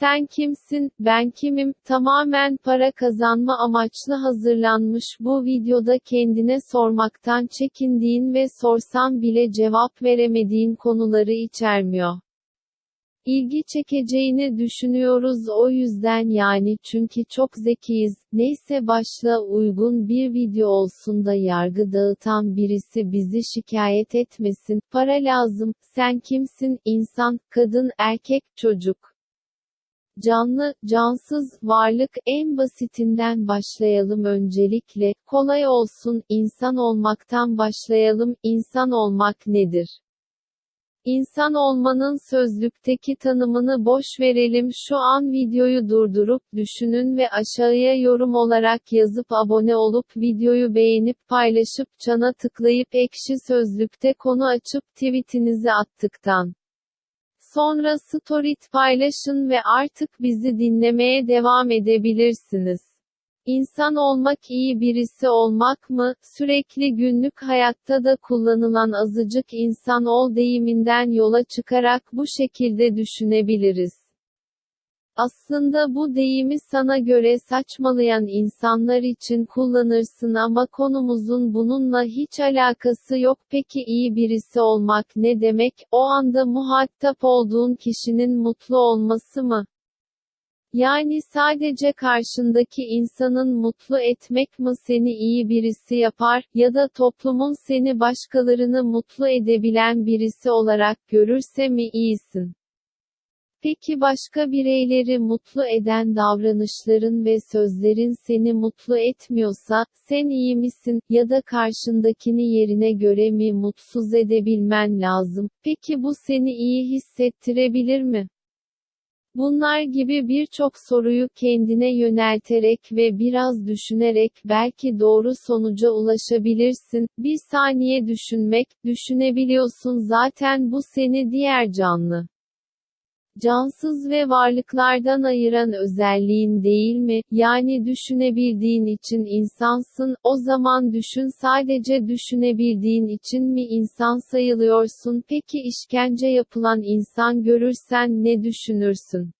Sen kimsin, ben kimim, tamamen para kazanma amaçlı hazırlanmış bu videoda kendine sormaktan çekindiğin ve sorsan bile cevap veremediğin konuları içermiyor. İlgi çekeceğini düşünüyoruz o yüzden yani çünkü çok zekiyiz. Neyse başla uygun bir video olsun da yargı dağıtan birisi bizi şikayet etmesin. Para lazım. Sen kimsin? İnsan, kadın, erkek, çocuk. Canlı, cansız, varlık en basitinden başlayalım öncelikle. Kolay olsun, insan olmaktan başlayalım. İnsan olmak nedir? İnsan olmanın sözlükteki tanımını boş verelim şu an videoyu durdurup düşünün ve aşağıya yorum olarak yazıp abone olup videoyu beğenip paylaşıp çana tıklayıp ekşi sözlükte konu açıp tweetinizi attıktan sonra storyt paylaşın ve artık bizi dinlemeye devam edebilirsiniz. İnsan olmak iyi birisi olmak mı? Sürekli günlük hayatta da kullanılan azıcık insan ol deyiminden yola çıkarak bu şekilde düşünebiliriz. Aslında bu deyimi sana göre saçmalayan insanlar için kullanırsın ama konumuzun bununla hiç alakası yok. Peki iyi birisi olmak ne demek? O anda muhatap olduğun kişinin mutlu olması mı? Yani sadece karşındaki insanın mutlu etmek mi seni iyi birisi yapar, ya da toplumun seni başkalarını mutlu edebilen birisi olarak görürse mi iyisin? Peki başka bireyleri mutlu eden davranışların ve sözlerin seni mutlu etmiyorsa, sen iyi misin, ya da karşındakini yerine göre mi mutsuz edebilmen lazım? Peki bu seni iyi hissettirebilir mi? Bunlar gibi birçok soruyu kendine yönelterek ve biraz düşünerek belki doğru sonuca ulaşabilirsin. Bir saniye düşünmek, düşünebiliyorsun zaten bu seni diğer canlı cansız ve varlıklardan ayıran özelliğin değil mi? Yani düşünebildiğin için insansın, o zaman düşün sadece düşünebildiğin için mi insan sayılıyorsun? Peki işkence yapılan insan görürsen ne düşünürsün?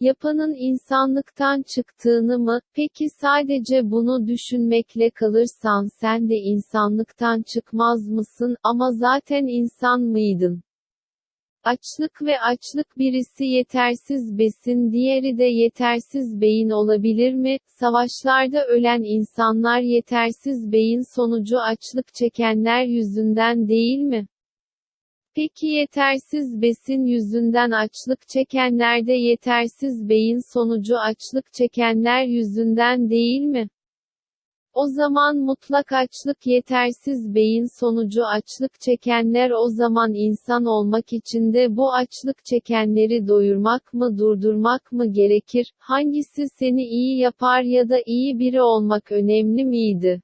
Yapanın insanlıktan çıktığını mı? Peki sadece bunu düşünmekle kalırsan sen de insanlıktan çıkmaz mısın? Ama zaten insan mıydın? Açlık ve açlık birisi yetersiz besin diğeri de yetersiz beyin olabilir mi? Savaşlarda ölen insanlar yetersiz beyin sonucu açlık çekenler yüzünden değil mi? Peki yetersiz besin yüzünden açlık çekenler de yetersiz beyin sonucu açlık çekenler yüzünden değil mi? O zaman mutlak açlık yetersiz beyin sonucu açlık çekenler o zaman insan olmak için de bu açlık çekenleri doyurmak mı durdurmak mı gerekir? Hangisi seni iyi yapar ya da iyi biri olmak önemli miydi?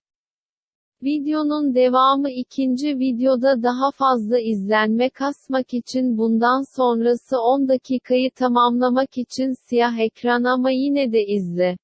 Videonun devamı ikinci videoda daha fazla izlenme kasmak için bundan sonrası 10 dakikayı tamamlamak için siyah ekran ama yine de izle.